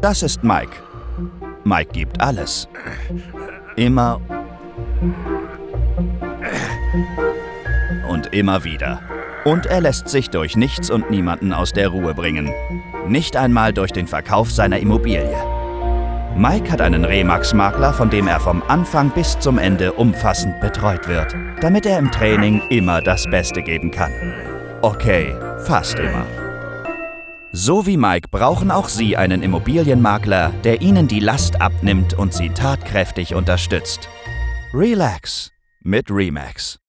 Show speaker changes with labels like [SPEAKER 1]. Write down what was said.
[SPEAKER 1] Das ist Mike. Mike gibt alles. Immer und immer wieder. Und er lässt sich durch nichts und niemanden aus der Ruhe bringen. Nicht einmal durch den Verkauf seiner Immobilie. Mike hat einen Remax-Makler, von dem er vom Anfang bis zum Ende umfassend betreut wird, damit er im Training immer das Beste geben kann. Okay, fast immer. So wie Mike brauchen auch Sie einen Immobilienmakler, der Ihnen die Last abnimmt und Sie tatkräftig unterstützt. Relax mit Remax.